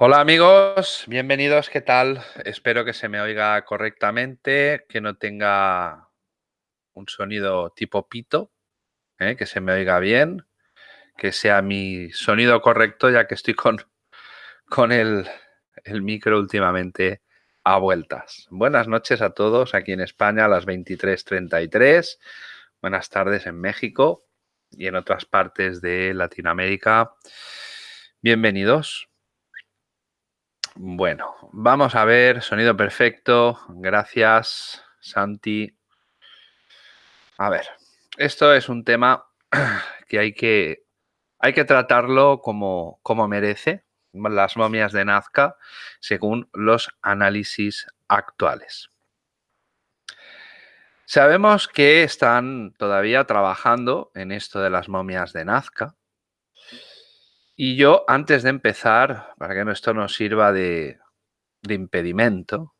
Hola amigos, bienvenidos, ¿qué tal? Espero que se me oiga correctamente, que no tenga un sonido tipo pito, ¿eh? que se me oiga bien, que sea mi sonido correcto ya que estoy con, con el, el micro últimamente a vueltas. Buenas noches a todos aquí en España a las 23.33, buenas tardes en México y en otras partes de Latinoamérica. Bienvenidos. Bueno, vamos a ver, sonido perfecto, gracias Santi. A ver, esto es un tema que hay que, hay que tratarlo como, como merece las momias de Nazca según los análisis actuales. Sabemos que están todavía trabajando en esto de las momias de Nazca, y yo, antes de empezar, para que esto nos sirva de, impedimento,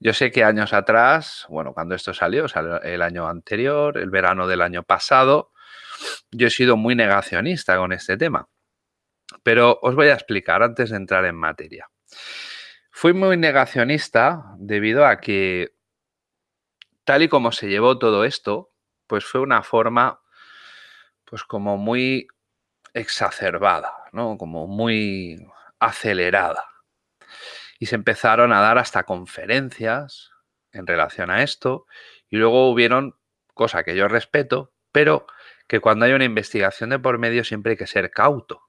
yo sé que años atrás, bueno, cuando esto salió, salió el año anterior, el verano del año pasado, yo he sido muy negacionista con este tema. Pero os voy a explicar antes de entrar en materia. Fui muy negacionista debido a que, tal y como se llevó todo esto, pues fue una forma, pues como muy exacerbada, ¿no? como muy acelerada. Y se empezaron a dar hasta conferencias en relación a esto y luego hubieron, cosa que yo respeto, pero que cuando hay una investigación de por medio siempre hay que ser cauto.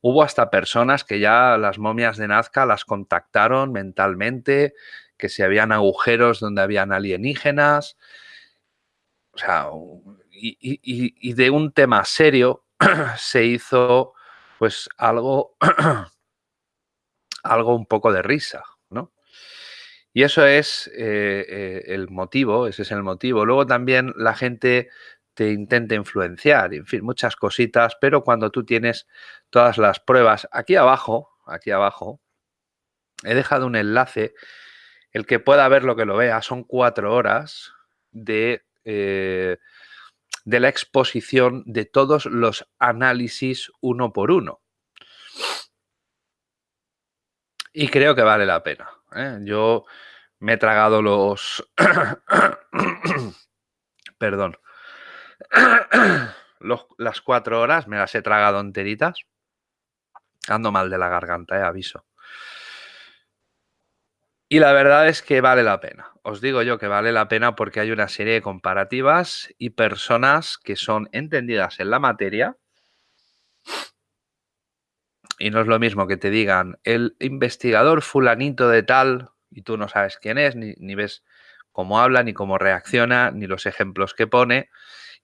Hubo hasta personas que ya las momias de Nazca las contactaron mentalmente, que si habían agujeros donde habían alienígenas. O sea, y, y de un tema serio se hizo pues algo, algo un poco de risa, ¿no? Y eso es eh, eh, el motivo, ese es el motivo. Luego también la gente te intenta influenciar, en fin, muchas cositas, pero cuando tú tienes todas las pruebas, aquí abajo, aquí abajo, he dejado un enlace, el que pueda ver lo que lo vea, son cuatro horas de eh, de la exposición de todos los análisis uno por uno. Y creo que vale la pena. ¿eh? Yo me he tragado los... Perdón. las cuatro horas me las he tragado enteritas. Ando mal de la garganta, eh, aviso. Y la verdad es que vale la pena. Os digo yo que vale la pena porque hay una serie de comparativas y personas que son entendidas en la materia. Y no es lo mismo que te digan el investigador fulanito de tal y tú no sabes quién es, ni, ves cómo habla, ni cómo reacciona, ni los ejemplos que pone.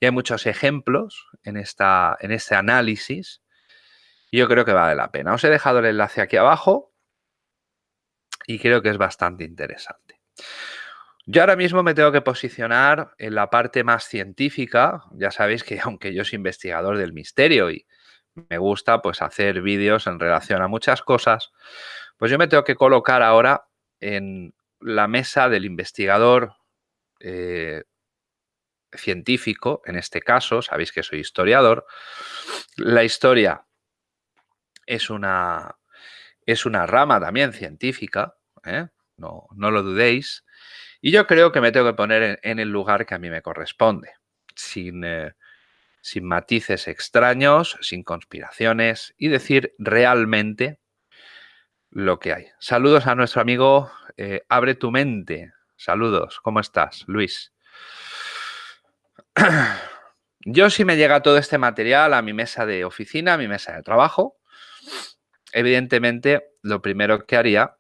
Y hay muchos ejemplos en, esta, en este análisis. Y yo creo que vale la pena. Os he dejado el enlace aquí abajo y creo que es bastante interesante. Yo ahora mismo me tengo que posicionar en la parte más científica. Ya sabéis que aunque yo soy investigador del misterio y me gusta pues hacer vídeos en relación a muchas cosas, pues yo me tengo que colocar ahora en la mesa del investigador eh, científico, en este caso, sabéis que soy historiador. La historia es una, es una rama también científica, ¿eh? no, lo dudéis. Y yo creo que me tengo que poner en, el lugar que a mí me corresponde, sin, eh, sin matices extraños, sin conspiraciones y decir realmente lo que hay. Saludos a nuestro amigo eh, Abre tu mente. Saludos, ¿cómo estás, Luis? Yo si me llega todo este material a mi mesa de oficina, a mi mesa de trabajo, evidentemente, lo primero que haría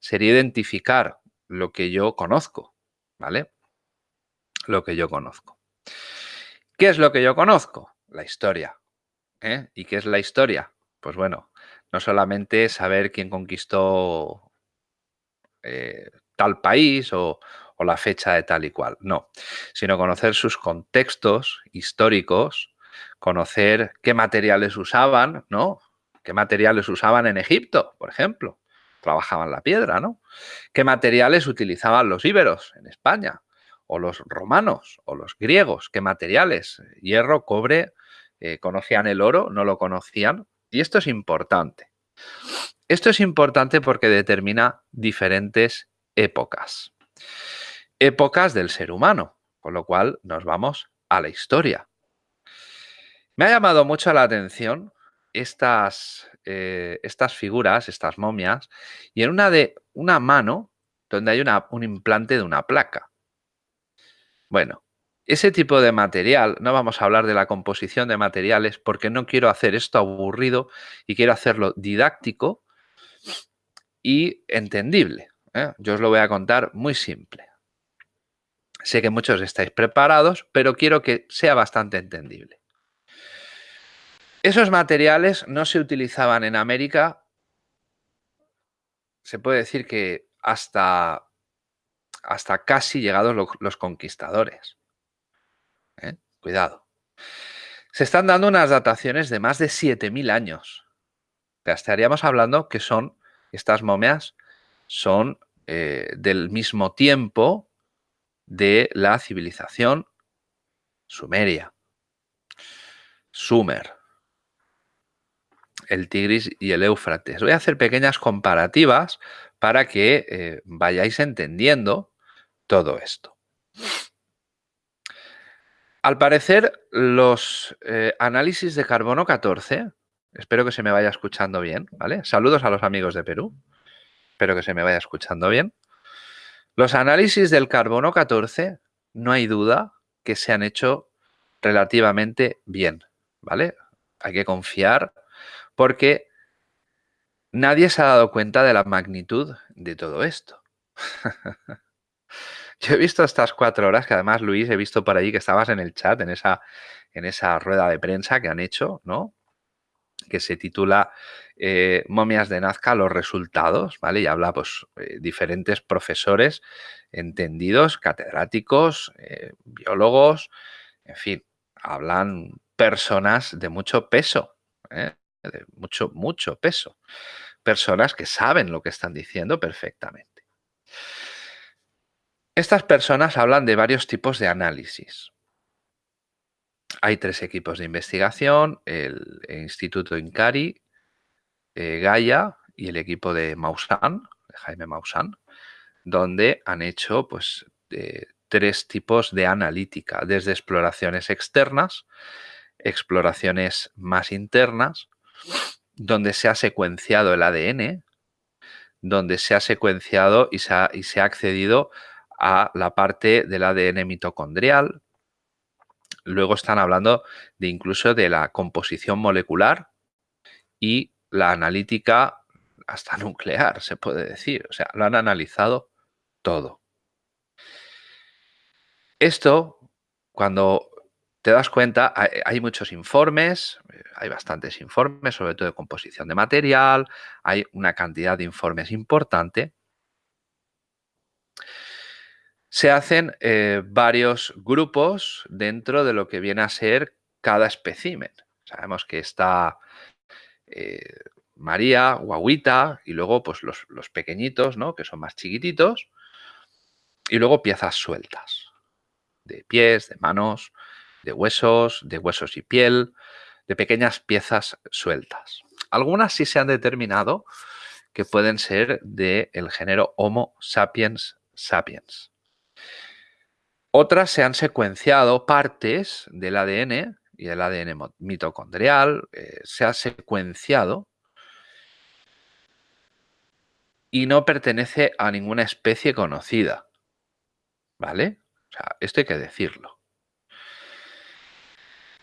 sería identificar lo que yo conozco, ¿vale? Lo que yo conozco. ¿Qué es lo que yo conozco? La historia. ¿eh? ¿Y qué es la historia? Pues bueno, no solamente saber quién conquistó eh, tal país o, o la fecha de tal y cual, no, sino conocer sus contextos históricos, conocer qué materiales usaban, ¿no? ¿Qué materiales usaban en Egipto, por ejemplo? Trabajaban la piedra, ¿no? ¿Qué materiales utilizaban los íberos en España? O los romanos, o los griegos. ¿Qué materiales? Hierro, cobre, eh, ¿conocían el oro? ¿No lo conocían? Y esto es importante. Esto es importante porque determina diferentes épocas. Épocas del ser humano, con lo cual nos vamos a la historia. Me ha llamado mucho la atención estas, eh, estas figuras, estas momias, y en una de una mano donde hay un implante de una placa. Bueno, ese tipo de material, no vamos a hablar de la composición de materiales porque no quiero hacer esto aburrido y quiero hacerlo didáctico y entendible. ¿eh? Yo os lo voy a contar muy simple. Sé que muchos estáis preparados, pero quiero que sea bastante entendible. Esos materiales no se utilizaban en América, se puede decir que hasta, hasta casi llegados los, conquistadores. ¿eh? Cuidado. Se están dando unas dataciones de más de 7.000 años. estaríamos hablando que son, estas momias son eh, del mismo tiempo de la civilización sumeria. Sumer el Tigris y el Éufrates. Voy a hacer pequeñas comparativas para que eh, vayáis entendiendo todo esto. Al parecer, los eh, análisis de carbono 14, espero que se me vaya escuchando bien, ¿vale? Saludos a los amigos de Perú, espero que se me vaya escuchando bien. Los análisis del carbono 14, no hay duda que se han hecho relativamente bien, ¿vale? Hay que confiar porque nadie se ha dado cuenta de la magnitud de todo esto. Yo he visto estas cuatro horas, que además, Luis, he visto por ahí que estabas en el chat, en esa, en esa rueda de prensa que han hecho, ¿no? Que se titula eh, Momias de Nazca, los resultados, ¿vale? Y habla, pues, eh, diferentes profesores entendidos, catedráticos, eh, biólogos, en fin, hablan personas de mucho peso, ¿eh? De mucho, mucho peso. Personas que saben lo que están diciendo perfectamente. Estas personas hablan de varios tipos de análisis. Hay tres equipos de investigación, el, Instituto Incari, eh, Gaia y el equipo de Maussan, de Jaime Maussan, donde han hecho pues, tres tipos de analítica, desde exploraciones externas, exploraciones más internas donde se ha secuenciado el ADN, donde se ha secuenciado y se ha, y se ha accedido a la parte del ADN mitocondrial. Luego están hablando de incluso de la composición molecular y la analítica hasta nuclear, se puede decir. O sea, lo han analizado todo. Esto, cuando te das cuenta, hay, muchos informes, eh, hay bastantes informes, sobre todo de composición de material, hay una cantidad de informes importante. Se hacen eh, varios grupos dentro de lo que viene a ser cada especímen. Sabemos que está eh, María, Guaguita y luego pues los, los pequeñitos, ¿no? que son más chiquititos, y luego piezas sueltas, de pies, de manos, de huesos, de huesos y piel, de pequeñas piezas sueltas. Algunas sí se han determinado que pueden ser del género Homo sapiens sapiens. Otras se han secuenciado partes del ADN y el ADN mitocondrial, eh, se ha secuenciado y no pertenece a ninguna especie conocida. ¿Vale? O sea, esto hay que decirlo.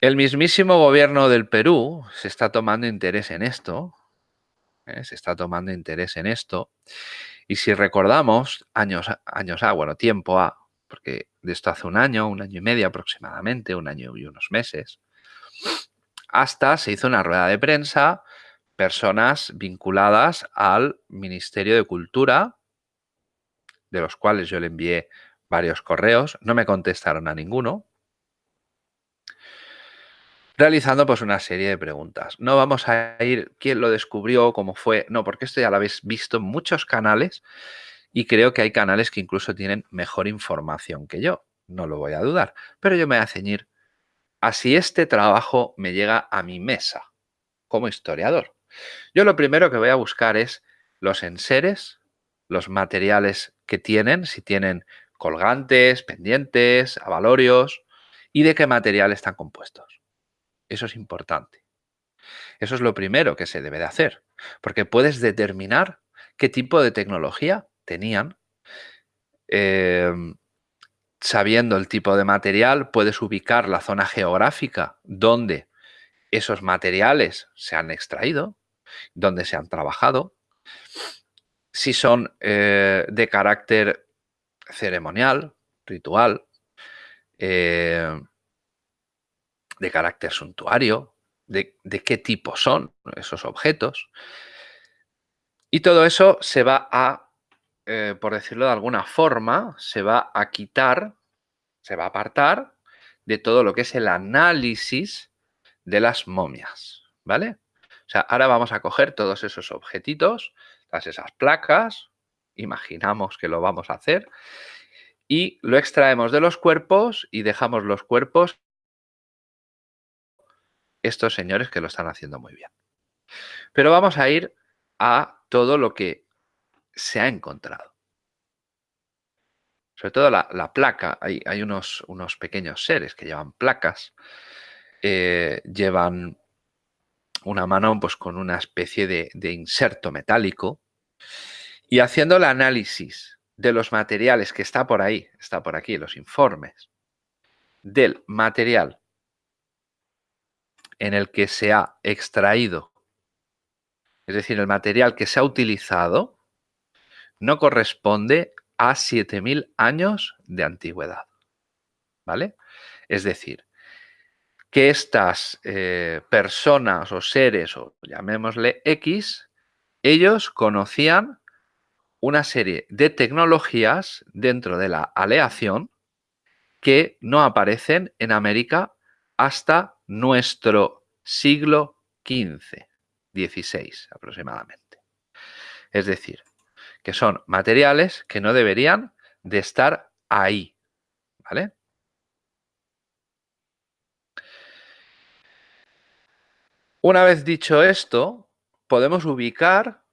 El mismísimo gobierno del Perú se está tomando interés en esto, ¿eh? se está tomando interés en esto, y si recordamos años, años A, bueno, tiempo A, porque de esto hace un año, un año y medio aproximadamente, un año y unos meses, hasta se hizo una rueda de prensa, personas vinculadas al Ministerio de Cultura, de los cuales yo le envié varios correos, no me contestaron a ninguno, realizando pues una serie de preguntas. No vamos a ir quién lo descubrió, cómo fue, no, porque esto ya lo habéis visto en muchos canales y creo que hay canales que incluso tienen mejor información que yo, no lo voy a dudar, pero yo me voy a ceñir a si este trabajo me llega a mi mesa como historiador. Yo lo primero que voy a buscar es los enseres, los materiales que tienen, si tienen colgantes, pendientes, avalorios y de qué material están compuestos. Eso es importante. Eso es lo primero que se debe de hacer, porque puedes determinar qué tipo de tecnología tenían. Em, sabiendo el tipo de material, puedes ubicar la zona geográfica donde esos materiales se han extraído, donde se han trabajado, si son eh, de carácter ceremonial, ritual, eh, de carácter suntuario, de, qué tipo son esos objetos. Y todo eso se va a, eh, por decirlo de alguna forma, se va a quitar, se va a apartar de todo lo que es el análisis de las momias, ¿vale? O sea, ahora vamos a coger todos esos objetitos, todas esas placas, imaginamos que lo vamos a hacer, y lo extraemos de los cuerpos y dejamos los cuerpos estos señores que lo están haciendo muy bien. Pero vamos a ir a todo lo que se ha encontrado. Sobre todo la, placa, hay, unos, unos, pequeños seres que llevan placas, eh, llevan una mano pues, con una especie de, de inserto metálico y haciendo el análisis de los materiales que está por ahí, está por aquí, los informes, del material en el que se ha extraído, es decir, el material que se ha utilizado, no corresponde a 7.000 años de antigüedad. ¿Vale? Es decir, que estas eh, personas o seres, o llamémosle X, ellos conocían una serie de tecnologías dentro de la aleación que no aparecen en América hasta nuestro siglo XV, XVI aproximadamente. Es decir, que son materiales que no deberían de estar ahí, ¿vale? Una vez dicho esto, podemos ubicar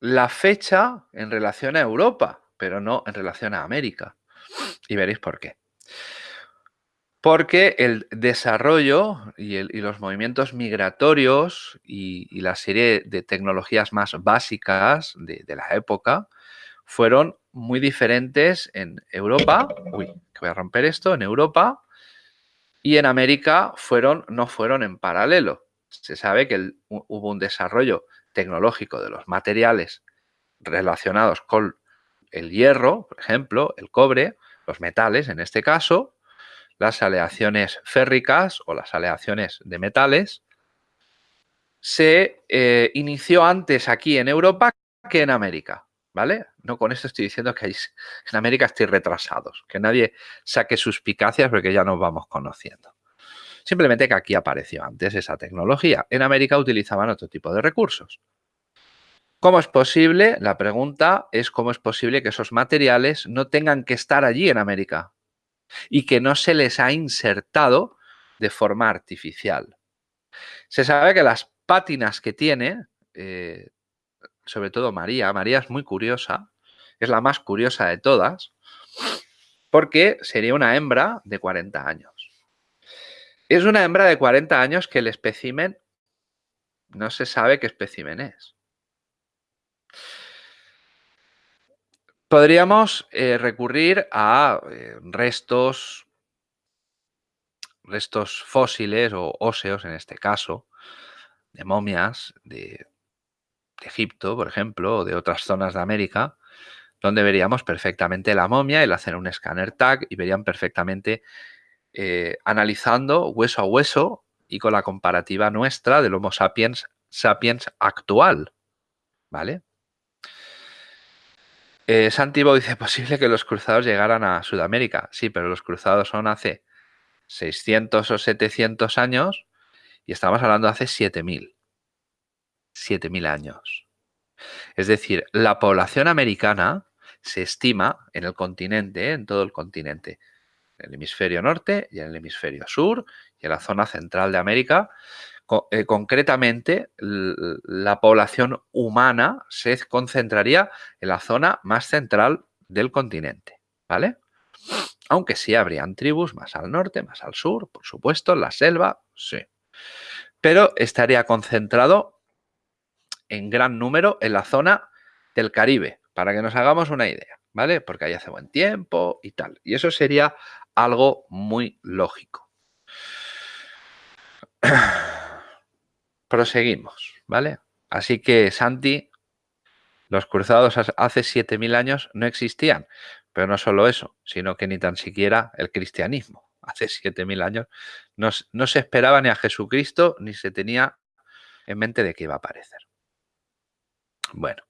la fecha en relación a Europa, pero no en relación a América. Y veréis por qué. Porque el desarrollo y, los movimientos migratorios y, la serie de tecnologías más básicas de, la época fueron muy diferentes en Europa. Uy, que voy a romper esto. En Europa y en América fueron, no fueron en paralelo. Se sabe que hubo un desarrollo tecnológico de los materiales relacionados con el hierro, por ejemplo, el cobre, los metales en este caso, las aleaciones férricas o las aleaciones de metales, se eh, inició antes aquí en Europa que en América, ¿vale? No con esto estoy diciendo que en América estoy retrasados, que nadie saque suspicacias porque ya nos vamos conociendo. Simplemente que aquí apareció antes esa tecnología. En América utilizaban otro tipo de recursos. ¿Cómo es posible? La pregunta es cómo es posible que esos materiales no tengan que estar allí en América y que no se les ha insertado de forma artificial. Se sabe que las pátinas que tiene, eh, sobre todo María, María es muy curiosa, es la más curiosa de todas, porque sería una hembra de 40 años. Es una hembra de 40 años que el espécimen no se sabe qué espécimen es. Podríamos eh, recurrir a eh, restos, restos fósiles o óseos en este caso, de momias de, Egipto, por ejemplo, o de otras zonas de América, donde veríamos perfectamente la momia, el hacer un escáner tag y verían perfectamente eh, analizando hueso a hueso y con la comparativa nuestra del Homo sapiens sapiens actual, ¿vale? Eh, dice, posible que los cruzados llegaran a Sudamérica. Sí, pero los cruzados son hace 600 o 700 años y estamos hablando de hace 7000. 7000 años. Es decir, la población americana se estima en el continente, en todo el continente, en el hemisferio norte y en el hemisferio sur y en la zona central de América, eh, concretamente, la población humana se concentraría en la zona más central del continente, ¿vale? Aunque sí habrían tribus más al norte, más al sur, por supuesto, la selva, sí. Pero estaría concentrado en gran número en la zona del Caribe, para que nos hagamos una idea, ¿vale? Porque ahí hace buen tiempo y tal. Y eso sería algo muy lógico. Proseguimos, ¿vale? Así que, Santi, los cruzados hace 7.000 años no existían, pero no solo eso, sino que ni tan siquiera el cristianismo. Hace 7.000 años no, no se esperaba ni a Jesucristo ni se tenía en mente de que iba a aparecer. Bueno,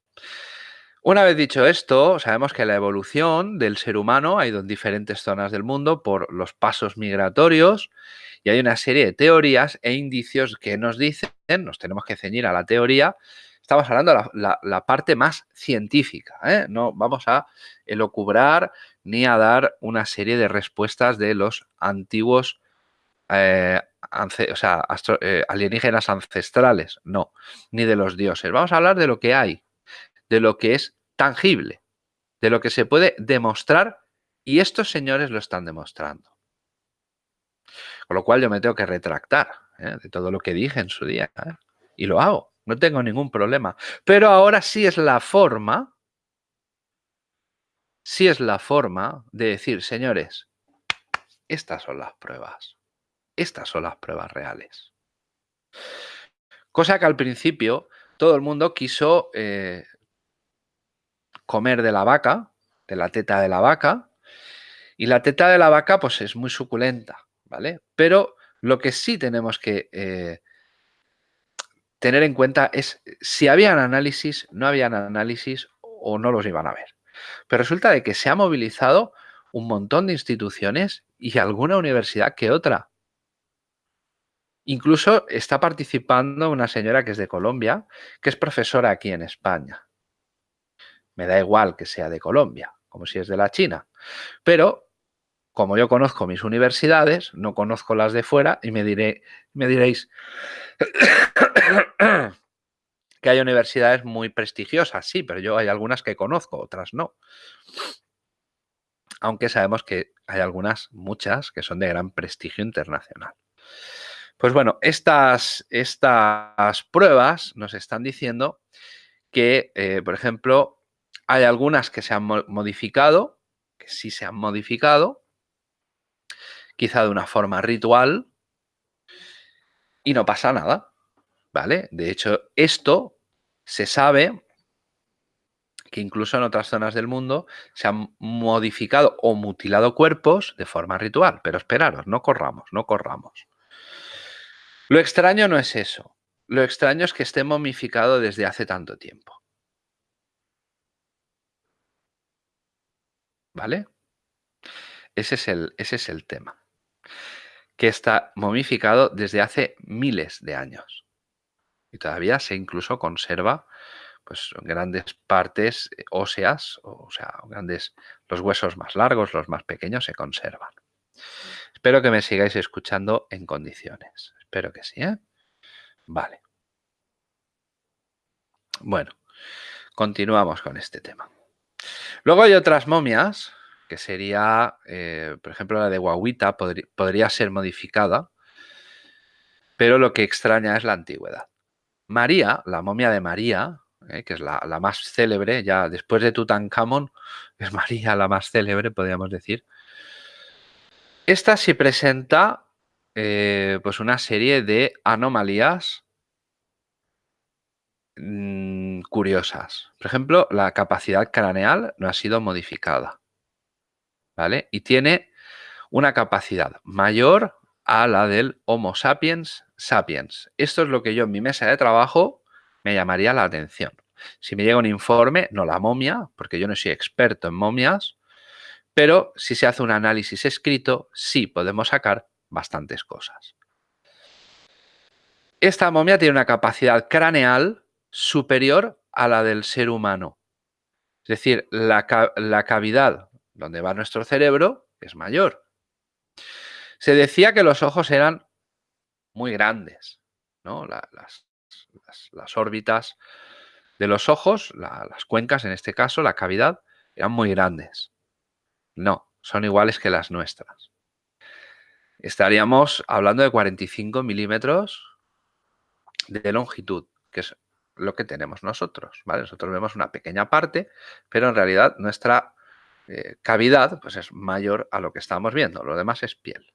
una vez dicho esto, sabemos que la evolución del ser humano ha ido en diferentes zonas del mundo por los pasos migratorios y hay una serie de teorías e indicios que nos dicen, nos tenemos que ceñir a la teoría, estamos hablando de la, parte más científica, ¿eh? no vamos a elocubrar ni a dar una serie de respuestas de los antiguos eh, eh, alienígenas ancestrales, no, ni de los dioses. Vamos a hablar de lo que hay, de lo que es tangible, de lo que se puede demostrar y estos señores lo están demostrando. Con lo cual yo me tengo que retractar ¿eh? de todo lo que dije en su día. ¿eh? Y lo hago, no tengo ningún problema. Pero ahora sí es la forma, sí es la forma de decir, señores, estas son las pruebas. Estas son las pruebas reales. Cosa que al principio todo el mundo quiso eh, comer de la vaca, de la teta de la vaca, y la teta de la vaca pues es muy suculenta, ¿vale? Pero lo que sí tenemos que eh, tener en cuenta es si habían análisis, no habían análisis o no los iban a ver. Pero resulta de que se ha movilizado un montón de instituciones y alguna universidad que otra. Incluso está participando una señora que es de Colombia, que es profesora aquí en España. Me da igual que sea de Colombia, como si es de la China. Pero, como yo conozco mis universidades, no conozco las de fuera y me, diré, me diréis que hay universidades muy prestigiosas, sí, pero yo hay algunas que conozco, otras no. Aunque sabemos que hay algunas, muchas, que son de gran prestigio internacional. Pues bueno, estas, estas pruebas nos están diciendo que, eh, por ejemplo, hay algunas que se han modificado, que sí se han modificado, quizá de una forma ritual, y no pasa nada, ¿vale? De hecho, esto se sabe que incluso en otras zonas del mundo se han modificado o mutilado cuerpos de forma ritual. Pero esperaros, no corramos, no corramos. Lo extraño no es eso. Lo extraño es que esté momificado desde hace tanto tiempo. ¿Vale? Ese es el, ese es el tema. Que está momificado desde hace miles de años. Y todavía se incluso conserva pues, grandes partes eh, óseas, o sea, grandes, los huesos más largos, los más pequeños se conservan. Espero que me sigáis escuchando en condiciones. Espero que sí, ¿eh? Vale. Bueno, continuamos con este tema. Luego hay otras momias, que sería, eh, por ejemplo, la de Guaguita podría ser modificada, pero lo que extraña es la antigüedad. María, la momia de María, eh, que es la, más célebre, ya después de Tutankamón, es María la más célebre, podríamos decir. Esta sí presenta eh, pues una serie de anomalías Mm, curiosas. Por ejemplo, la capacidad craneal no ha sido modificada. ¿Vale? Y tiene una capacidad mayor a la del Homo sapiens sapiens. Esto es lo que yo en mi mesa de trabajo me llamaría la atención. Si me llega un informe, no la momia, porque yo no soy experto en momias, pero si se hace un análisis escrito, sí podemos sacar bastantes cosas. Esta momia tiene una capacidad craneal superior a la del ser humano. Es decir, la, cavidad donde va nuestro cerebro es mayor. Se decía que los ojos eran muy grandes, ¿no? las, las, órbitas de los ojos, las cuencas en este caso, la cavidad, eran muy grandes. No, son iguales que las nuestras. Estaríamos hablando de 45 milímetros de longitud, que es lo que tenemos nosotros. ¿vale? Nosotros vemos una pequeña parte, pero en realidad nuestra eh, cavidad pues es mayor a lo que estamos viendo. Lo demás es piel.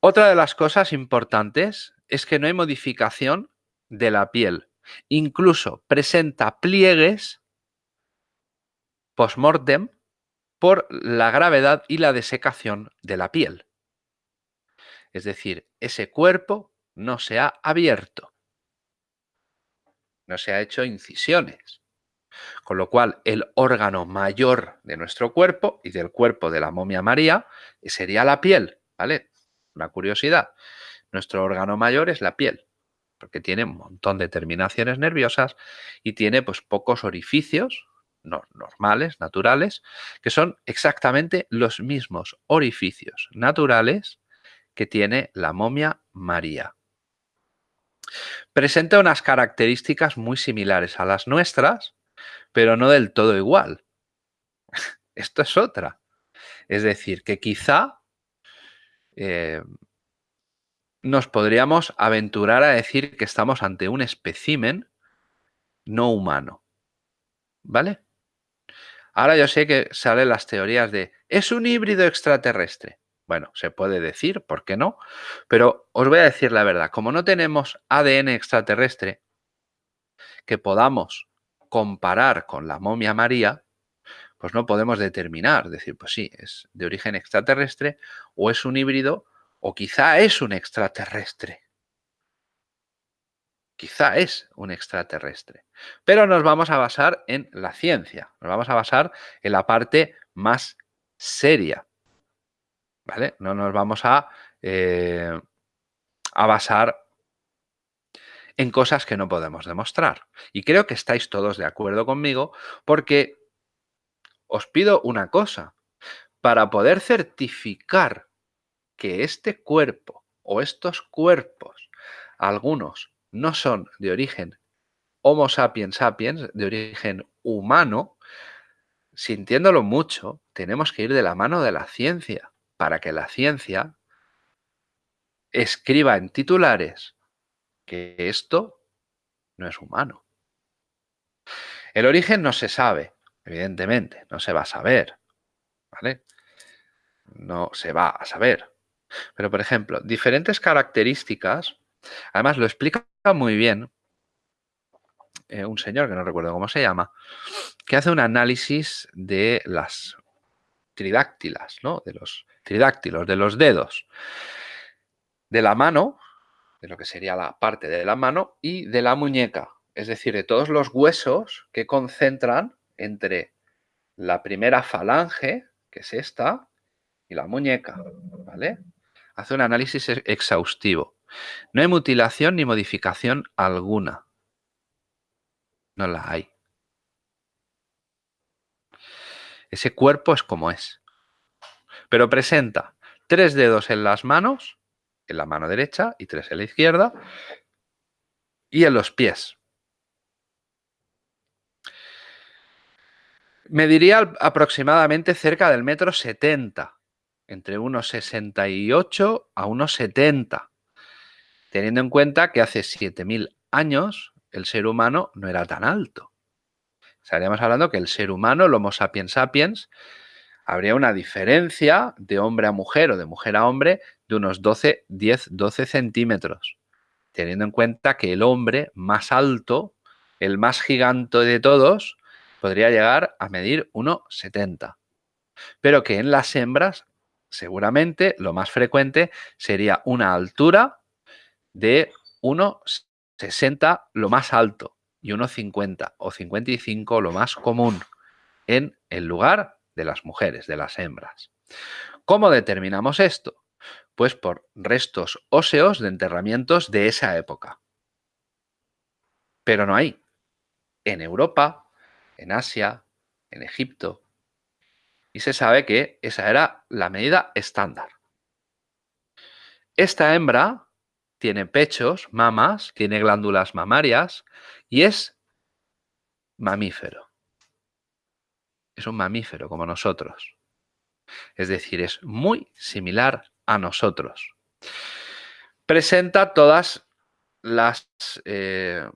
Otra de las cosas importantes es que no hay modificación de la piel. Incluso presenta pliegues post-mortem por la gravedad y la desecación de la piel. Es decir, ese cuerpo no se ha abierto, no se ha hecho incisiones. Con lo cual, el órgano mayor de nuestro cuerpo y del cuerpo de la momia María sería la piel, ¿vale? Una curiosidad. Nuestro órgano mayor es la piel, porque tiene un montón de terminaciones nerviosas y tiene pues pocos orificios normales, naturales, que son exactamente los mismos orificios naturales que tiene la momia María. Presenta unas características muy similares a las nuestras, pero no del todo igual. Esto es otra. Es decir, que quizá eh, nos podríamos aventurar a decir que estamos ante un espécimen no humano. ¿Vale? Ahora yo sé que salen las teorías de ¿es un híbrido extraterrestre? Bueno, se puede decir, ¿por qué no? Pero os voy a decir la verdad, como no tenemos ADN extraterrestre que podamos comparar con la momia María, pues no podemos determinar, decir, pues sí, es de origen extraterrestre o es un híbrido o quizá es un extraterrestre. Quizá es un extraterrestre. Pero nos vamos a basar en la ciencia, nos vamos a basar en la parte más seria. ¿Vale? No nos vamos a, eh, a basar en cosas que no podemos demostrar. Y creo que estáis todos de acuerdo conmigo porque os pido una cosa. Para poder certificar que este cuerpo o estos cuerpos, algunos, no son de origen Homo sapiens sapiens, de origen humano, sintiéndolo mucho, tenemos que ir de la mano de la ciencia para que la ciencia escriba en titulares que esto no es humano. El origen no se sabe, evidentemente, no se va a saber, ¿vale? No se va a saber. Pero, por ejemplo, diferentes características, además lo explica muy bien eh, un señor, que no recuerdo cómo se llama, que hace un análisis de las tridáctilas, ¿no? De los tridáctilos, de los dedos, de la mano de lo que sería la parte de la mano y de la muñeca, es decir, de todos los huesos que concentran entre la primera falange, que es esta, y la muñeca, ¿vale? Hace un análisis exhaustivo. No hay mutilación ni modificación alguna. No la hay. Ese cuerpo es como es. Pero presenta tres dedos en las manos en la mano derecha y tres en la izquierda, y en los pies. Mediría aproximadamente cerca del metro 70, entre unos 68 a unos 70, teniendo en cuenta que hace 7.000 años el ser humano no era tan alto. Estaríamos hablando que el ser humano, el Homo sapiens sapiens, habría una diferencia de hombre a mujer o de mujer a hombre de unos 12, 10, 12 centímetros, teniendo en cuenta que el hombre más alto, el más gigante de todos, podría llegar a medir 1,70. Pero que en las hembras, seguramente lo más frecuente sería una altura de 1,60 lo más alto y 1,50 o 55 lo más común en el lugar de las mujeres, de las hembras. ¿Cómo determinamos esto? Pues por restos óseos de enterramientos de esa época. Pero no hay. En Europa, en Asia, en Egipto. Y se sabe que esa era la medida estándar. Esta hembra tiene pechos, mamas, tiene glándulas mamarias y es mamífero. Es un mamífero como nosotros. Es decir, es muy similar a nosotros. Presenta todas las, eh,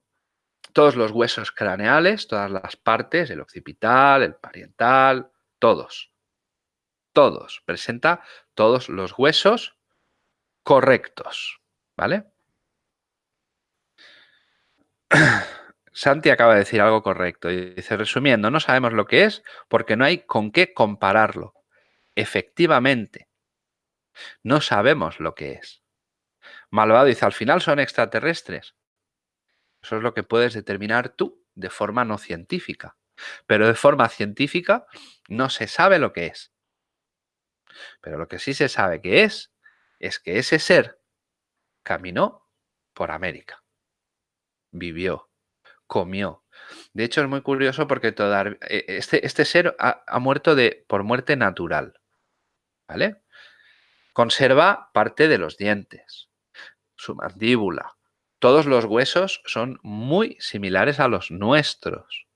todos los huesos craneales, todas las partes, el occipital, el pariental, todos. Todos. Presenta todos los huesos correctos. ¿Vale? Santi acaba de decir algo correcto. Y dice, resumiendo, no sabemos lo que es porque no hay con qué compararlo. Efectivamente, no sabemos lo que es. Malvado dice, al final son extraterrestres. Eso es lo que puedes determinar tú de forma no científica. Pero de forma científica no se sabe lo que es. Pero lo que sí se sabe que es, es que ese ser caminó por América. Vivió, comió. De hecho, es muy curioso porque e, este, este, ser ha, ha, muerto de, por muerte natural. ¿Vale? Conserva parte de los dientes, su mandíbula. Todos los huesos son muy similares a los nuestros.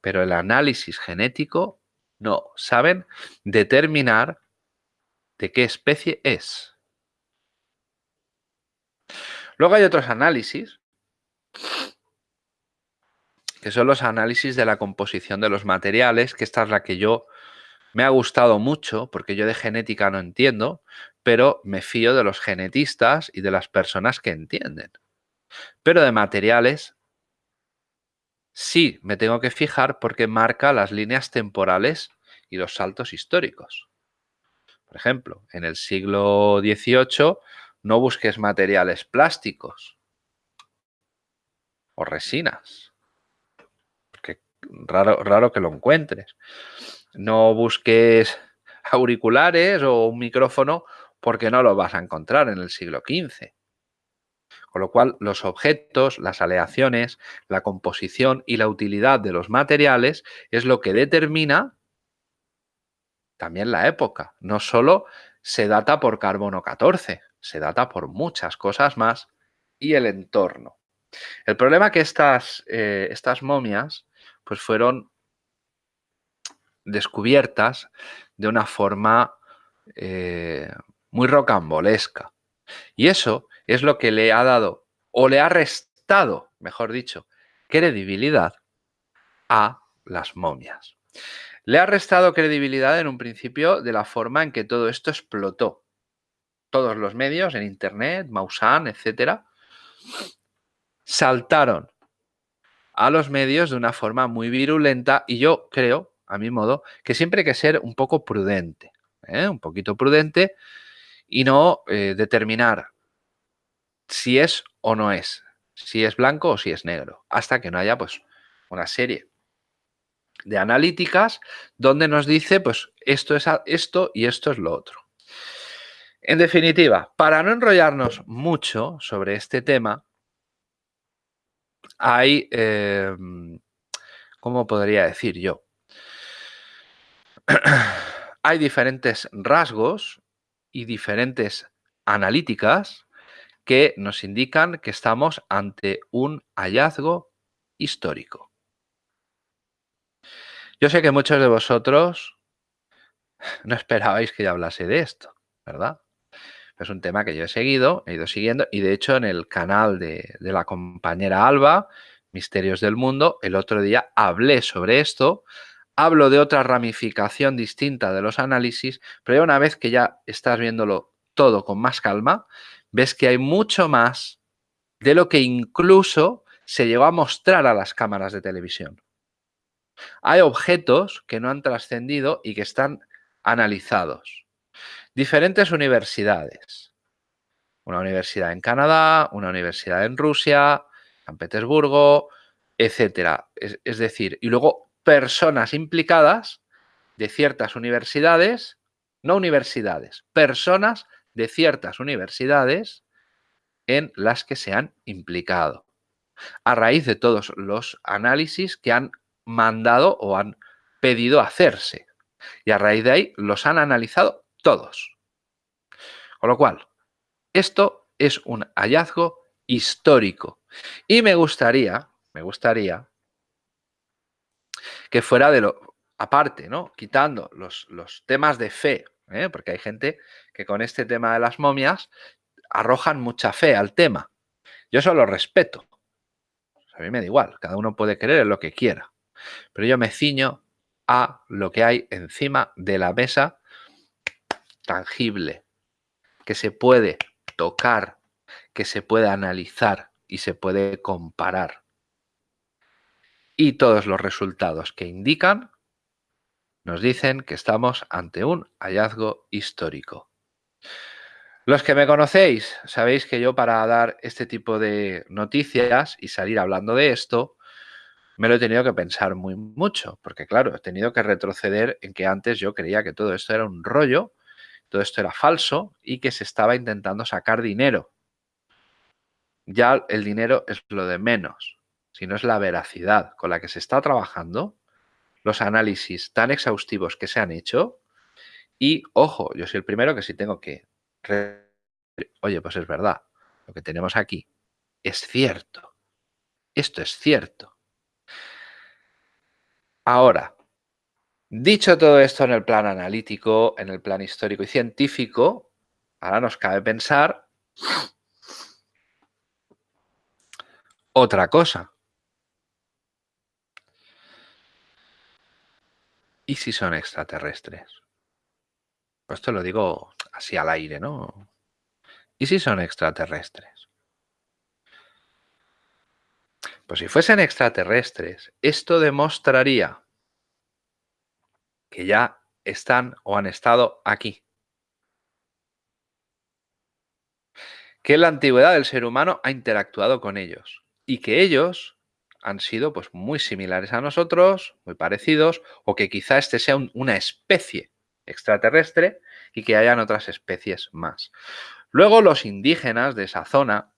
Pero el análisis genético no saben determinar de qué especie es. Luego hay otros análisis, que son los análisis de la composición de los materiales, que esta es la que yo me ha gustado mucho, porque yo de genética no entiendo, pero me fío de los genetistas y de las personas que entienden. Pero de materiales sí me tengo que fijar porque marca las líneas temporales y los saltos históricos. Por ejemplo, en el siglo XVIII no busques materiales plásticos o resinas, raro, raro que lo encuentres. No busques auriculares o un micrófono porque no lo vas a encontrar en el siglo XV. Con lo cual, los objetos, las aleaciones, la composición y la utilidad de los materiales es lo que determina también la época. No solo se data por carbono 14, se data por muchas cosas más y el entorno. El problema es que estas, eh, estas momias pues fueron descubiertas de una forma eh, muy rocambolesca. Y eso es lo que le ha dado, o le ha restado, mejor dicho, credibilidad a las momias. Le ha restado credibilidad en un principio de la forma en que todo esto explotó todos los medios, en Internet, Mausan, etcétera, saltaron a los medios de una forma muy virulenta y yo creo, a mi modo, que siempre hay que ser un poco prudente, ¿eh? un poquito prudente y no eh, determinar si es o no es, si es blanco o si es negro, hasta que no haya pues una serie de analíticas donde nos dice pues esto es esto y esto es lo otro. En definitiva, para no enrollarnos mucho sobre este tema, hay, em, ¿cómo podría decir yo? hay diferentes rasgos y diferentes analíticas que nos indican que estamos ante un hallazgo histórico. Yo sé que muchos de vosotros no esperabais que yo hablase de esto, ¿verdad? Es un tema que yo he seguido, he ido siguiendo y de hecho en el canal de, la compañera Alba, Misterios del Mundo, el otro día hablé sobre esto, hablo de otra ramificación distinta de los análisis, pero ya una vez que ya estás viéndolo todo con más calma, ves que hay mucho más de lo que incluso se llegó a mostrar a las cámaras de televisión. Hay objetos que no han trascendido y que están analizados. Diferentes universidades. Una universidad en Canadá, una universidad en Rusia, San Petersburgo, etcétera. Es, decir, y luego personas implicadas de ciertas universidades, no universidades, personas de ciertas universidades en las que se han implicado. A raíz de todos los análisis que han mandado o han pedido hacerse. Y a raíz de ahí los han analizado todos. Con lo cual, esto es un hallazgo histórico. Y me gustaría, me gustaría que fuera de lo, aparte, ¿no? Quitando los, los temas de fe, ¿eh? porque hay gente que con este tema de las momias arrojan mucha fe al tema. Yo eso lo respeto. A mí me da igual, cada uno puede creer en lo que quiera. Pero yo me ciño a lo que hay encima de la mesa tangible, que se puede tocar, que se puede analizar y se puede comparar. Y todos los resultados que indican nos dicen que estamos ante un hallazgo histórico. Los que me conocéis, sabéis que yo para dar este tipo de noticias y salir hablando de esto, me lo he tenido que pensar muy mucho, porque claro, he tenido que retroceder en que antes yo creía que todo esto era un rollo, todo esto era falso y que se estaba intentando sacar dinero. Ya el dinero es lo de menos, sino es la veracidad con la que se está trabajando, los análisis tan exhaustivos que se han hecho y, ojo, yo soy el primero que si tengo que oye, pues es verdad, lo que tenemos aquí es cierto. Esto es cierto. Ahora, dicho todo esto en el plan analítico, en el plan histórico y científico, ahora nos cabe pensar otra cosa. ¿Y si son extraterrestres? Pues esto lo digo así al aire, ¿no? ¿Y si son extraterrestres? Pues si fuesen extraterrestres, esto demostraría que ya están o han estado aquí. Que en la antigüedad el ser humano ha interactuado con ellos y que ellos han sido pues muy similares a nosotros, muy parecidos, o que quizá este sea una especie extraterrestre y que hayan otras especies más. Luego los indígenas de esa zona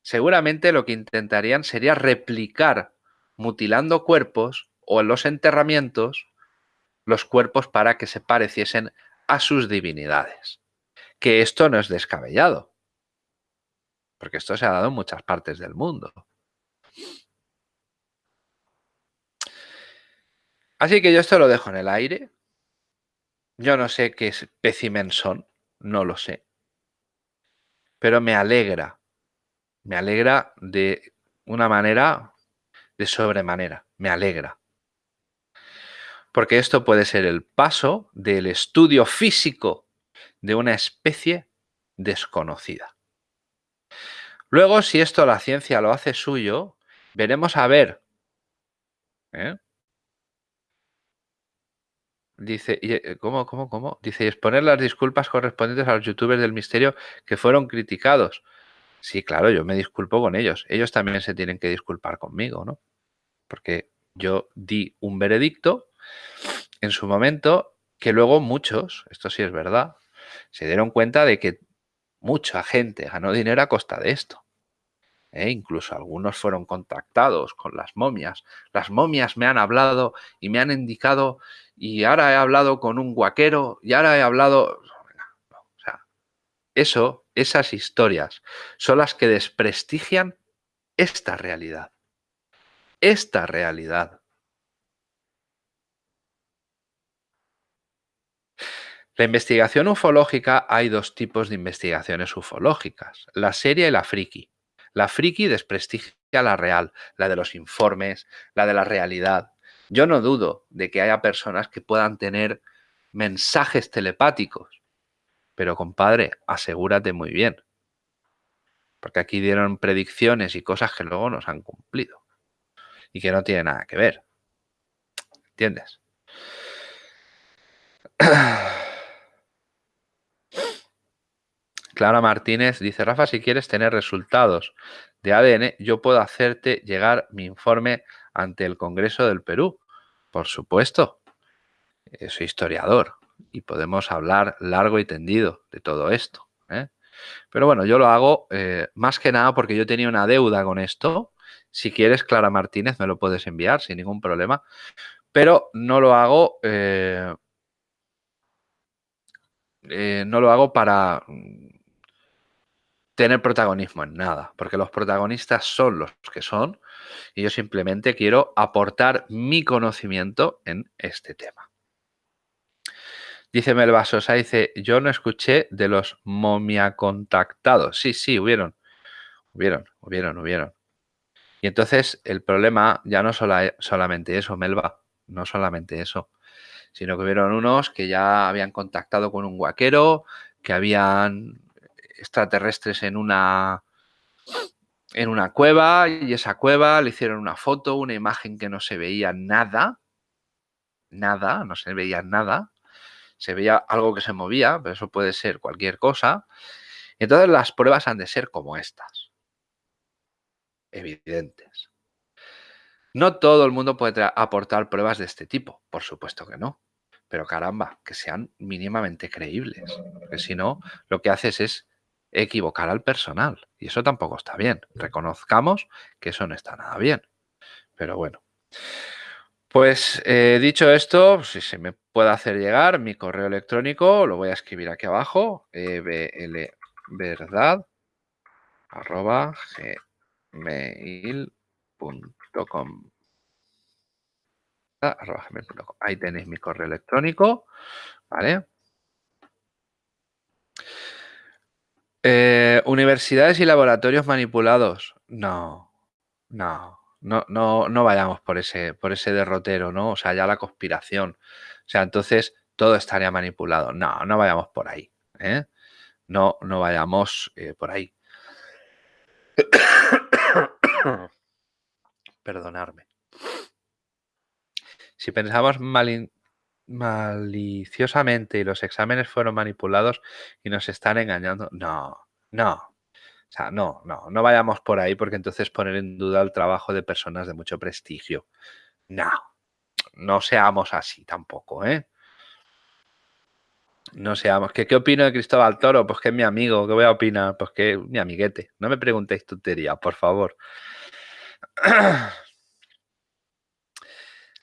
seguramente lo que intentarían sería replicar mutilando cuerpos o en los enterramientos los cuerpos para que se pareciesen a sus divinidades. Que esto no es descabellado, porque esto se ha dado en muchas partes del mundo. Así que yo esto lo dejo en el aire, yo no sé qué espécimen son, no lo sé. Pero me alegra, me alegra de una manera de sobremanera, me alegra. Porque esto puede ser el paso del estudio físico de una especie desconocida. Luego, si esto la ciencia lo hace suyo, veremos a ver ¿eh? Dice, eh, ¿cómo, cómo, cómo? Dice, exponer las disculpas correspondientes a los youtubers del misterio que fueron criticados. Sí, claro, yo me disculpo con ellos. Ellos también se tienen que disculpar conmigo, ¿no? Porque yo di un veredicto en su momento que luego muchos, esto sí es verdad, se dieron cuenta de que mucha gente ganó dinero a costa de esto. ¿eh? Incluso algunos fueron contactados con las momias. Las momias me han hablado y me han indicado y ahora he hablado con un guaquero y ahora he hablado... O sea, eso, esas historias son las que desprestigian esta realidad. Esta realidad. La investigación ufológica, hay dos tipos de investigaciones ufológicas, la seria y la friki. La friki desprestigia la real, la de los informes, la de la realidad. Yo no dudo de que haya personas que puedan tener mensajes telepáticos, pero compadre, asegúrate muy bien. Porque aquí dieron predicciones y cosas que luego nos han cumplido y que no tienen nada que ver. ¿Entiendes? Clara Martínez dice, Rafa, si quieres tener resultados de ADN, yo puedo hacerte llegar mi informe ante el Congreso del Perú. Por supuesto, eh, soy historiador y podemos hablar largo y tendido de todo esto. ¿eh? Pero bueno, yo lo hago eh, más que nada porque yo tenía una deuda con esto. Si quieres, Clara Martínez, me lo puedes enviar sin ningún problema. Pero no lo hago... no lo hago para tener protagonismo en nada, porque los protagonistas son los que son y yo simplemente quiero aportar mi conocimiento en este tema. Dice Melba Sosa, dice, yo no escuché de los momia contactados. Sí, sí, hubieron, hubieron, hubieron, hubieron. Y entonces el problema ya no solamente eso, Melba, no solamente eso, sino que hubieron unos que ya habían contactado con un guaquero, que habían extraterrestres en una en una cueva y esa cueva le hicieron una foto, una imagen que no se veía nada, nada, no se veía nada, se veía algo que se movía, pero eso puede ser cualquier cosa. Entonces las pruebas han de ser como estas, evidentes. No todo el mundo puede aportar pruebas de este tipo, por supuesto que no. Pero caramba, que sean mínimamente creíbles. Porque si no, lo que haces es equivocar al personal. Y eso tampoco está bien. Reconozcamos que eso no está nada bien. Pero bueno. Pues eh, dicho esto, si se me puede hacer llegar mi correo electrónico, lo voy a escribir aquí abajo, eblverdad arroba gmail.com Ahí tenéis mi correo electrónico, ¿vale? Eh, universidades y laboratorios manipulados. No, no, no, no, no vayamos por ese, por ese derrotero, ¿no? O sea, ya la conspiración. O sea, entonces todo estaría manipulado. No, no vayamos por ahí. ¿eh? No, no vayamos eh, por ahí. Perdonarme. Si pensamos maliciosamente y los exámenes fueron manipulados y nos están engañando, no, no. O sea, no, no, no vayamos por ahí porque entonces poner en duda el trabajo de personas de mucho prestigio. No, no seamos así tampoco, ¿eh? No seamos. ¿Qué, ¿Qué opino de Cristóbal Toro? Pues que es mi amigo. ¿Qué voy a opinar? Pues que mi amiguete. No me preguntéis tontería, por favor.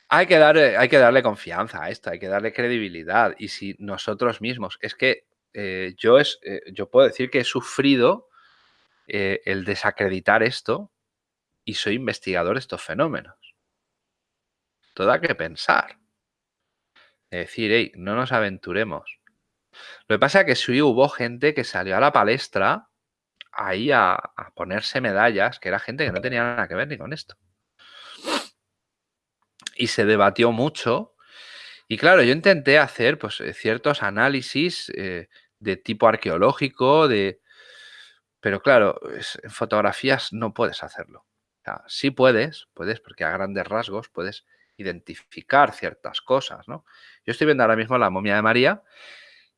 Hay que, darle, hay que darle confianza a esto, hay que darle credibilidad. Y si nosotros mismos, es que eh, yo, es, eh, yo puedo decir que he sufrido eh, el desacreditar esto y soy investigador de estos fenómenos. Todo hay que pensar. Es decir, hey, no nos aventuremos. Lo que pasa es que sí hubo gente que salió a la palestra ahí a, a ponerse medallas, que era gente que no tenía nada que ver ni con esto y se debatió mucho. Y claro, yo intenté hacer pues, eh, ciertos análisis eh, de tipo arqueológico, de... pero claro, en fotografías no puedes hacerlo. Sí puedes, puedes, porque a grandes rasgos puedes identificar ciertas cosas, ¿no? Yo estoy viendo ahora mismo la momia de María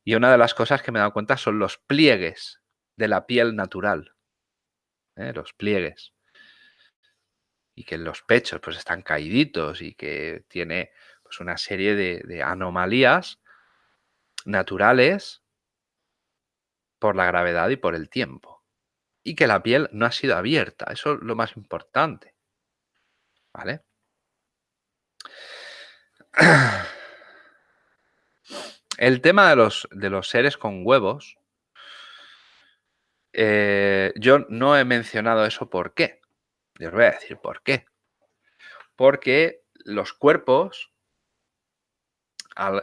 y una de las cosas que me he dado cuenta son los pliegues de la piel natural. ¿eh? Los pliegues y que los pechos pues están caíditos y que tiene pues una serie de, anomalías naturales por la gravedad y por el tiempo. Y que la piel no ha sido abierta, eso es lo más importante. ¿Vale? El tema de los, de los seres con huevos, eh, yo no he mencionado eso por qué. Les voy a decir por qué. Porque los cuerpos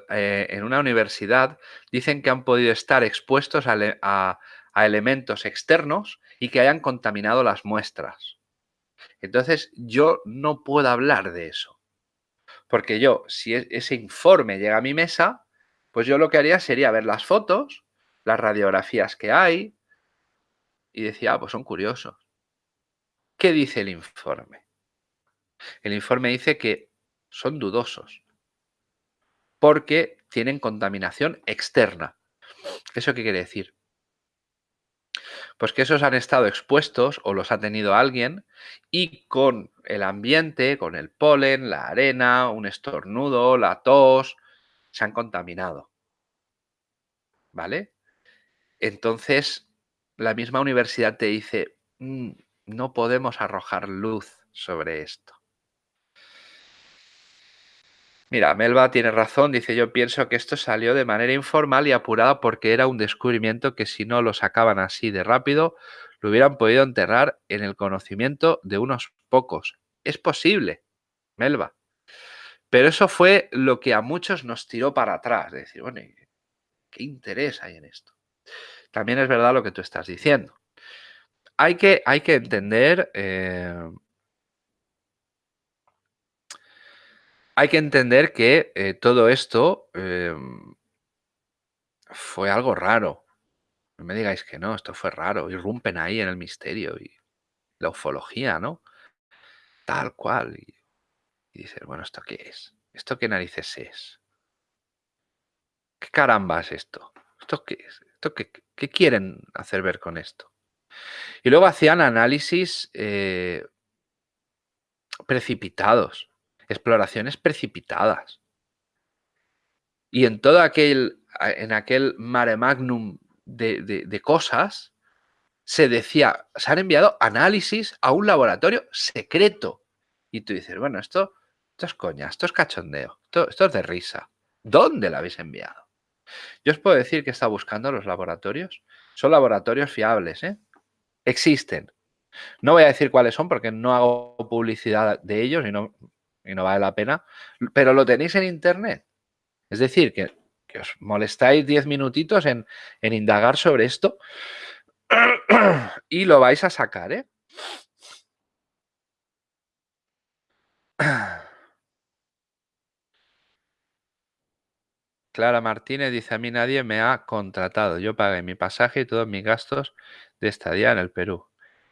eh, en una universidad dicen que han podido estar expuestos a, elementos externos y que hayan contaminado las muestras. Entonces yo no puedo hablar de eso. Porque yo, si e, ese informe llega a mi mesa, pues yo lo que haría sería ver las fotos, las radiografías que hay y decía, ah, pues son curiosos. ¿Qué dice el informe? El informe dice que son dudosos porque tienen contaminación externa. ¿Eso qué quiere decir? Pues que esos han estado expuestos o los ha tenido alguien y con el ambiente, con el polen, la arena, un estornudo, la tos, se han contaminado. ¿Vale? Entonces, la misma universidad te dice, mm, no podemos arrojar luz sobre esto. Mira, Melba tiene razón, dice yo pienso que esto salió de manera informal y apurada porque era un descubrimiento que si no lo sacaban así de rápido, lo hubieran podido enterrar en el conocimiento de unos pocos. Es posible, Melba. Pero eso fue lo que a muchos nos tiró para atrás, de decir, bueno, ¿qué interés hay en esto? También es verdad lo que tú estás diciendo. Hay que, hay que entender... Eh, hay que entender que eh, todo esto em, fue algo raro. No me digáis que no, esto fue raro. Irrumpen ahí en el misterio y la ufología, ¿no? Tal cual. Y, y dices, bueno, ¿esto qué es? ¿Esto qué narices es? ¿Qué caramba es esto? ¿Esto qué es? ¿Esto qué, qué quieren hacer ver con esto? Y luego hacían análisis eh, precipitados, exploraciones precipitadas. Y en todo aquel, en aquel mare magnum de, cosas, se decía, se han enviado análisis a un laboratorio secreto. Y tú dices, bueno, esto, esto es coña, esto es cachondeo, esto, esto es de risa. ¿Dónde la habéis enviado? Yo os puedo decir que está buscando los laboratorios. Son laboratorios fiables, ¿eh? Existen. No voy a decir cuáles son porque no hago publicidad de ellos y no, y no vale la pena, pero lo tenéis en internet. Es decir, que que os molestáis 10 minutitos en, indagar sobre esto y lo vais a sacar, ¿eh? Clara Martínez dice, a mí nadie me ha contratado. Yo pagué mi pasaje y todos mis gastos de estadía en el Perú.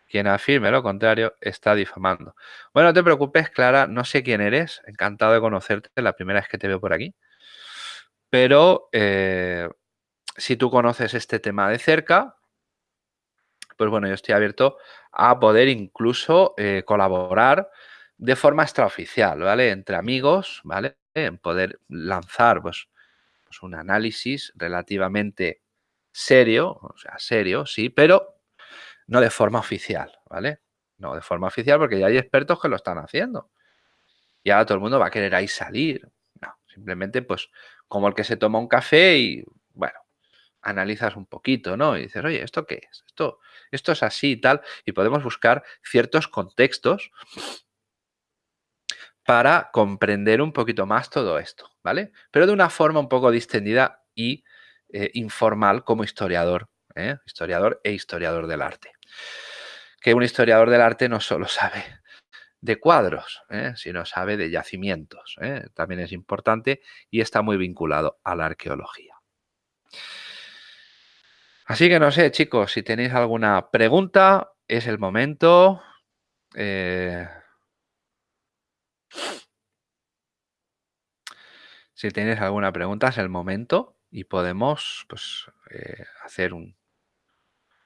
Quien afirme lo contrario está difamando. Bueno, no te preocupes, Clara, no sé quién eres. Encantado de conocerte, la primera vez que te veo por aquí. Pero eh, si tú conoces este tema de cerca, pues bueno, yo estoy abierto a poder incluso eh, colaborar de forma extraoficial, ¿vale? Entre amigos, ¿vale? En poder lanzar pues, pues, un análisis relativamente serio, o sea, serio, sí, pero no de forma oficial, ¿vale? No de forma oficial porque ya hay expertos que lo están haciendo. Y ahora todo el mundo va a querer ahí salir. No, simplemente pues como el que se toma un café y, bueno, analizas un poquito, ¿no? Y dices, oye, ¿esto qué es? Esto, esto es así y tal. Y podemos buscar ciertos contextos para comprender un poquito más todo esto, ¿vale? Pero de una forma un poco distendida y eh, informal como historiador, ¿eh? historiador e historiador del arte. Que un historiador del arte no solo sabe de cuadros, ¿eh? si no sabe de yacimientos. ¿eh? También es importante y está muy vinculado a la arqueología. Así que no sé, chicos, si tenéis alguna pregunta, es el momento. Eh, si tenéis alguna pregunta, es el momento y podemos pues, hacer un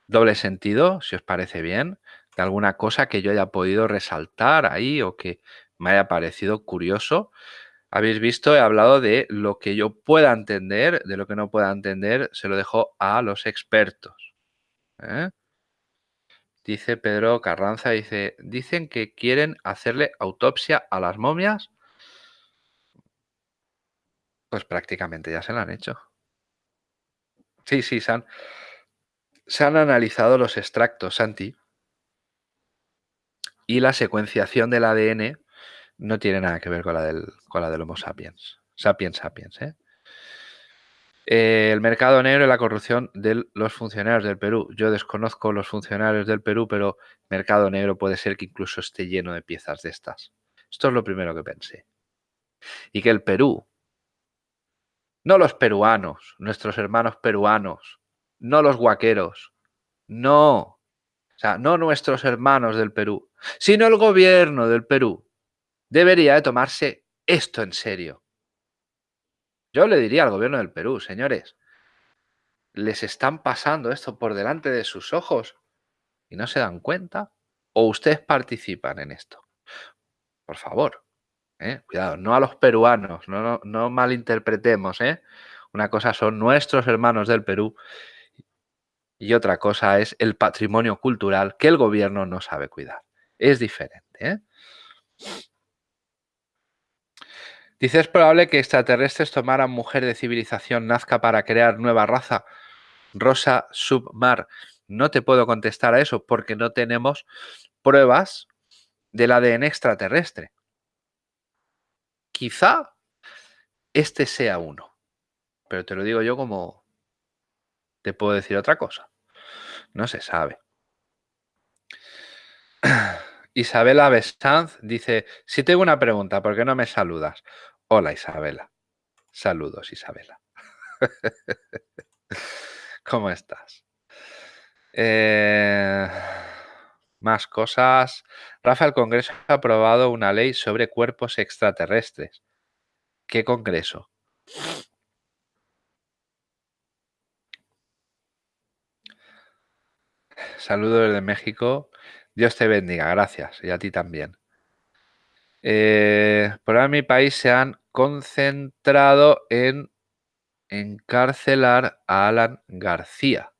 doble sentido, si os parece bien alguna cosa que yo haya podido resaltar ahí o que me haya parecido curioso. Habéis visto, he hablado de lo que yo pueda entender, de lo que no pueda entender, se lo dejo a los expertos. ¿eh? Dice Pedro Carranza, dice, dicen que quieren hacerle autopsia a las momias. Pues prácticamente ya se la han hecho. Sí, sí, se han, se han analizado los extractos, Santi y la secuenciación del ADN no tiene nada que ver con la del, con la del Homo sapiens. Sapiens sapiens, ¿eh? el mercado negro y la corrupción de los funcionarios del Perú. Yo desconozco los funcionarios del Perú, pero mercado negro puede ser que incluso esté lleno de piezas de estas. Esto es lo primero que pensé. Y que el Perú, no los peruanos, nuestros hermanos peruanos, no los guaqueros, no, o sea, no nuestros hermanos del Perú, sino el gobierno del Perú, debería de tomarse esto en serio. Yo le diría al gobierno del Perú, señores, les están pasando esto por delante de sus ojos y no se dan cuenta o ustedes participan en esto. Por favor, ¿eh? cuidado, no a los peruanos, no, malinterpretemos. ¿eh? Una cosa son nuestros hermanos del Perú y otra cosa es el patrimonio cultural que el gobierno no sabe cuidar. Es diferente. ¿eh? Dice, es probable que extraterrestres tomaran mujer de civilización nazca para crear nueva raza. Rosa Submar. No te puedo contestar a eso porque no tenemos pruebas del ADN extraterrestre. Quizá este sea uno, pero te lo digo yo como te puedo decir otra cosa. No se sabe. Isabela Bestanz dice, si tengo una pregunta, ¿por qué no me saludas? Hola Isabela. Saludos Isabela. ¿Cómo estás? Eh, más cosas. Rafa, el Congreso ha aprobado una ley sobre cuerpos extraterrestres. ¿Qué Congreso? Saludos desde México. Dios te bendiga, gracias. Y a ti también. Eh, por ahora mi país se han concentrado en encarcelar a Alan García.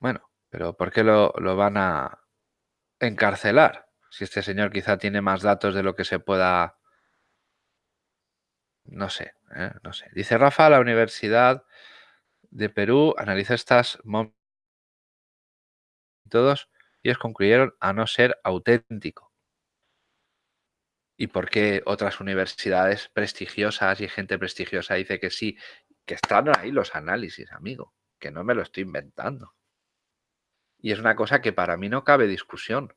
Bueno, pero ¿por qué lo, van a encarcelar? Si este señor quizá tiene más datos de lo que se pueda... No sé, ¿eh? no sé. Dice Rafa, la Universidad de Perú analiza estas todos ellos concluyeron a no ser auténtico. ¿Y por qué otras universidades prestigiosas y gente prestigiosa dice que sí? Que están ahí los análisis, amigo, que no me lo estoy inventando. Y es una cosa que para mí no cabe discusión.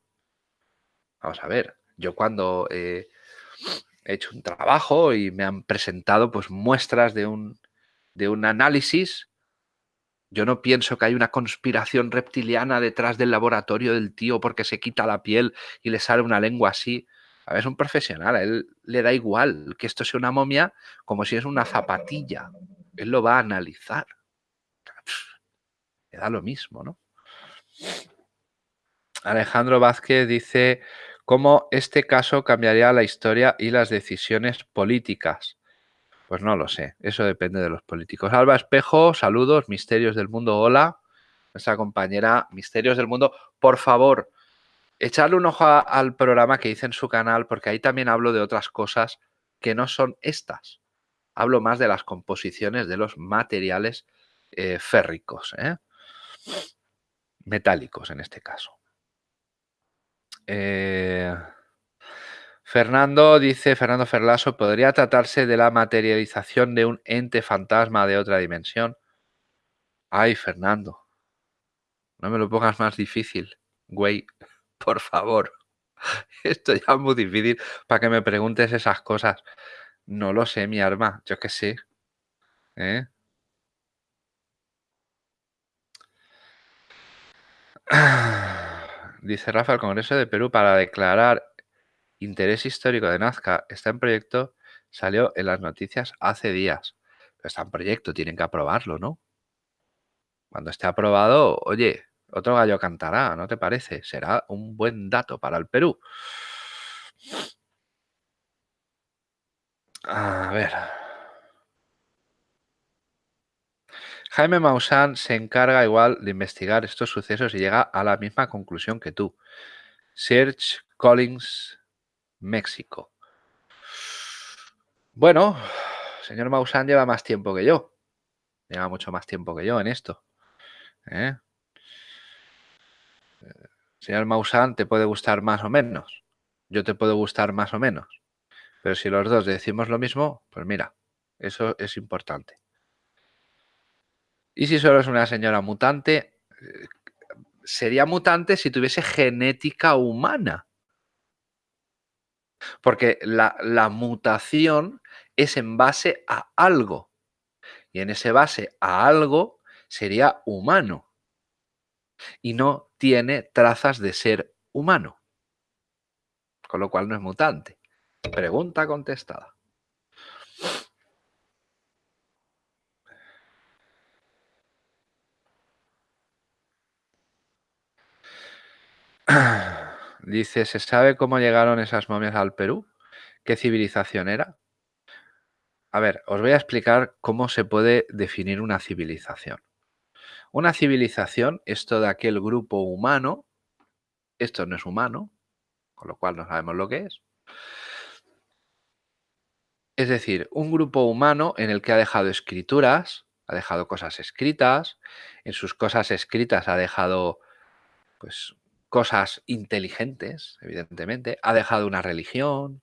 Vamos a ver, yo cuando he hecho un trabajo y me han presentado pues muestras de un, de un análisis, yo no pienso que hay una conspiración reptiliana detrás del laboratorio del tío porque se quita la piel y le sale una lengua así. A ver, es un profesional, a él le da igual que esto sea una momia como si es una zapatilla. Él lo va a analizar. Le da lo mismo, ¿no? Alejandro Vázquez dice cómo este caso cambiaría la historia y las decisiones políticas. Pues no lo sé, eso depende de los políticos. Alba Espejo, saludos, Misterios del Mundo, hola. Nuestra compañera Misterios del Mundo, por favor, echarle un ojo al programa que hice en su canal, porque ahí también hablo de otras cosas que no son estas. Hablo más de las composiciones de los materiales eh, férricos. ¿eh? metálicos en este caso. Eh, Fernando dice, Fernando Ferlaso, ¿podría tratarse de la materialización de un ente fantasma de otra dimensión? Ay, Fernando, no me lo pongas más difícil, güey, por favor. Esto ya es muy difícil para que me preguntes esas cosas. No lo sé, mi arma, yo qué sé. ¿Eh? Dice Rafa, el Congreso de Perú para declarar interés histórico de Nazca está en proyecto, salió en las noticias hace días. Está en proyecto, tienen que aprobarlo, ¿no? Cuando esté aprobado, oye, otro gallo cantará, ¿no te parece? Será un buen dato para el Perú. A ver. Jaime Maussan se encarga igual de investigar estos sucesos y llega a la misma conclusión que tú. Serge Collins, México. Bueno, señor Maussan lleva más tiempo que yo. Lleva mucho más tiempo que yo en esto. ¿eh? Señor Maussan, te puede gustar más o menos. Yo te puedo gustar más o menos. Pero si los dos decimos lo mismo, pues mira, eso es importante. Y si solo es una señora mutante, eh, sería mutante si tuviese genética humana. Porque la, mutación es en base a algo. Y en ese base a algo sería humano. Y no tiene trazas de ser humano. Con lo cual no es mutante. Pregunta contestada. Dice, ¿se sabe cómo llegaron esas momias al Perú? ¿Qué civilización era? A ver, os voy a explicar cómo se puede definir una civilización. Una civilización es todo aquel grupo humano, esto no es humano, con lo cual no sabemos lo que es. Es decir, un grupo humano en el que ha dejado escrituras, ha dejado cosas escritas, en sus cosas escritas ha dejado pues cosas inteligentes, evidentemente, ha dejado una religión,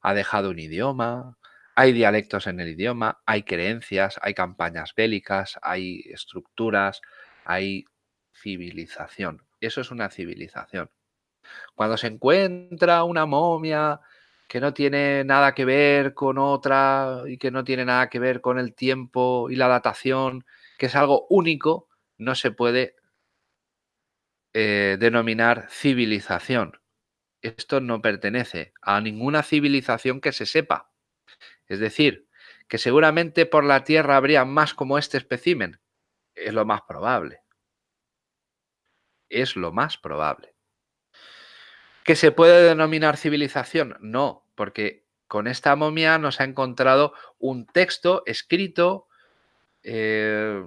ha dejado un idioma, hay dialectos en el idioma, hay creencias, hay campañas bélicas, hay estructuras, hay civilización. Eso es una civilización. Cuando se encuentra una momia que no tiene nada que ver con otra y que no tiene nada que ver con el tiempo y la datación, que es algo único, no se puede eh, denominar civilización. Esto no pertenece a ninguna civilización que se sepa. Es decir, que seguramente por la Tierra habría más como este espécimen. Es lo más probable. Es lo más probable. ¿Que se puede denominar civilización? No, porque con esta momia nos ha encontrado un texto escrito, eh,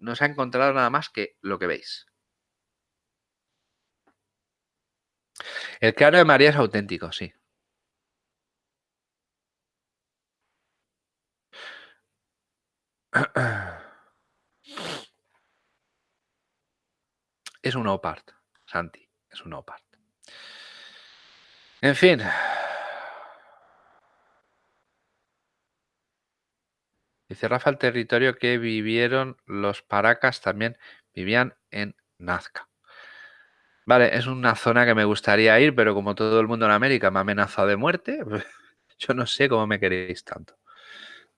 no se ha encontrado nada más que lo que veis. El cráneo de María es auténtico, sí. Es un opart, Santi, es un opart. En fin. Dice Rafa, el territorio que vivieron los paracas también vivían en Nazca. Vale, es una zona que me gustaría ir, pero como todo el mundo en América me ha amenazado de muerte, yo no sé cómo me queréis tanto.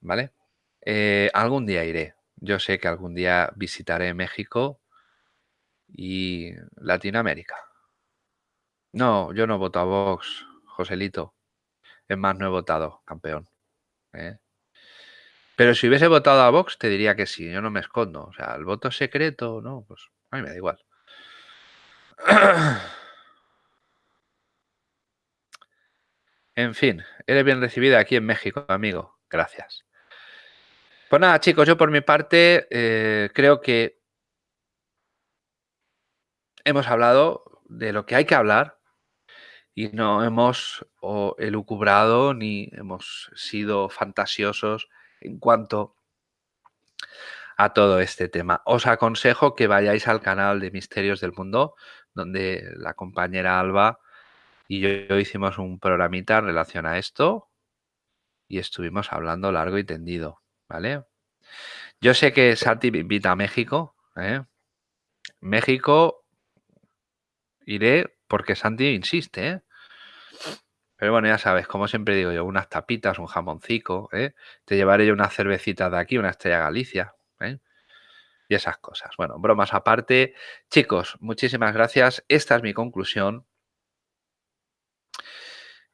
¿Vale? Eh, algún día iré. Yo sé que algún día visitaré México y Latinoamérica. No, yo no voto a Vox, Joselito. Es más, no he votado, campeón. ¿eh? Pero si hubiese votado a Vox, te diría que sí, yo no me escondo. O sea, el voto secreto, no, pues a mí me da igual. En fin, eres bien recibida aquí en México, amigo. Gracias. Pues nada, chicos, yo por mi parte eh, creo que hemos hablado de lo que hay que hablar y no hemos elucubrado ni hemos sido fantasiosos en cuanto a todo este tema. Os aconsejo que vayáis al canal de Misterios del Mundo, donde la compañera Alba y yo, hicimos un programita en relación a esto y estuvimos hablando largo y tendido, ¿vale? Yo sé que Santi me invita a México, ¿eh? México iré porque Santi insiste, ¿eh? Pero bueno, ya sabes, como siempre digo yo, unas tapitas, un jamoncito, ¿eh? Te llevaré yo unas cervecitas de aquí, una estrella Galicia, ¿eh? Y esas cosas. Bueno, bromas aparte. Chicos, muchísimas gracias. Esta es mi conclusión.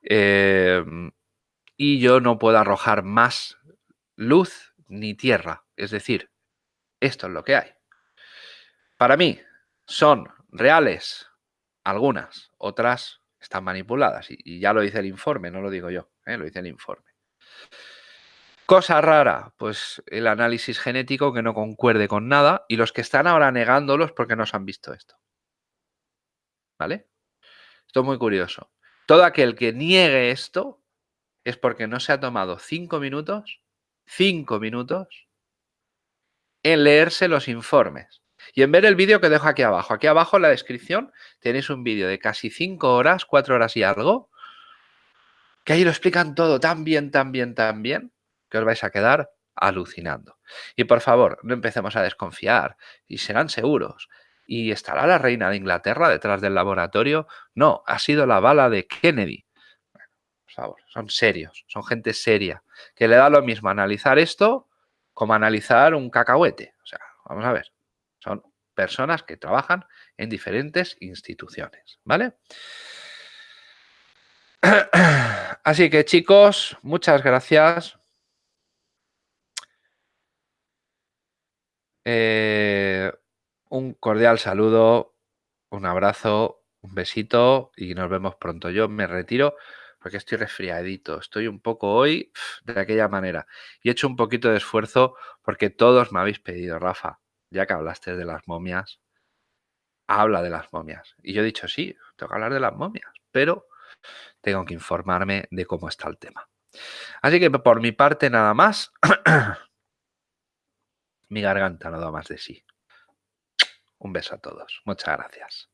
Em, y yo no puedo arrojar más luz ni tierra. Es decir, esto es lo que hay. Para mí, son reales algunas, otras están manipuladas. Y, ya lo dice el informe, no lo digo yo, ¿eh? lo dice el informe. Cosa rara, pues el análisis genético que no concuerde con nada y los que están ahora negándolos porque no se han visto esto. ¿Vale? Esto es muy curioso. Todo aquel que niegue esto es porque no se ha tomado cinco minutos, cinco minutos, en leerse los informes y en ver el vídeo que dejo aquí abajo. Aquí abajo en la descripción tenéis un vídeo de casi cinco horas, cuatro horas y algo, que ahí lo explican todo tan bien, tan bien, tan bien, que os vais a quedar alucinando. Y por favor, no empecemos a desconfiar y serán seguros. ¿Y estará la reina de Inglaterra detrás del laboratorio? No, ha sido la bala de Kennedy. por favor, son serios, son gente seria, que le da lo mismo analizar esto como analizar un cacahuete. O sea, vamos a ver, son personas que trabajan en diferentes instituciones, ¿vale? Así que chicos, muchas gracias Eh, un cordial saludo, un abrazo, un besito y nos vemos pronto. Yo me retiro porque estoy resfriadito, estoy un poco hoy de aquella manera y he hecho un poquito de esfuerzo porque todos me habéis pedido, Rafa, ya que hablaste de las momias, habla de las momias. Y yo he dicho, sí, tengo que hablar de las momias, pero tengo que informarme de cómo está el tema. Así que por mi parte nada más. Mi garganta no da más de sí. Un beso a todos. Muchas gracias.